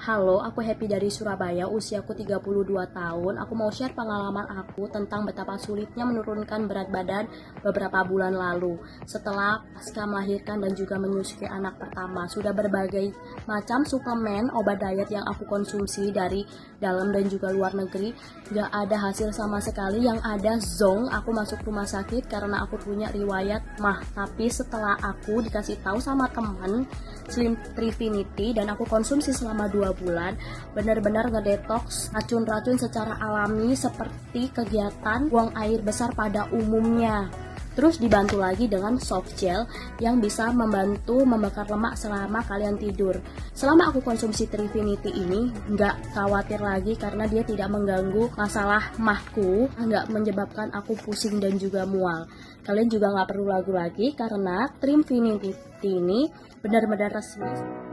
Halo, aku Happy dari Surabaya, usiaku 32 tahun. Aku mau share pengalaman aku tentang betapa sulitnya menurunkan berat badan beberapa bulan lalu. Setelah pasca melahirkan dan juga menyusui anak pertama, sudah berbagai macam suplemen, obat diet yang aku konsumsi dari dalam dan juga luar negeri. Gak ada hasil sama sekali, yang ada zong, aku masuk rumah sakit karena aku punya riwayat mah. Tapi setelah aku dikasih tahu sama teman, Slim Trifinity dan aku konsumsi selama 2 bulan benar-benar ngedetox racun-racun secara alami seperti kegiatan buang air besar pada umumnya Terus dibantu lagi dengan soft gel yang bisa membantu membakar lemak selama kalian tidur. Selama aku konsumsi Trifinity ini, nggak khawatir lagi karena dia tidak mengganggu masalah mahku, nggak menyebabkan aku pusing dan juga mual. Kalian juga nggak perlu ragu lagi karena Trifinity ini benar-benar resmi.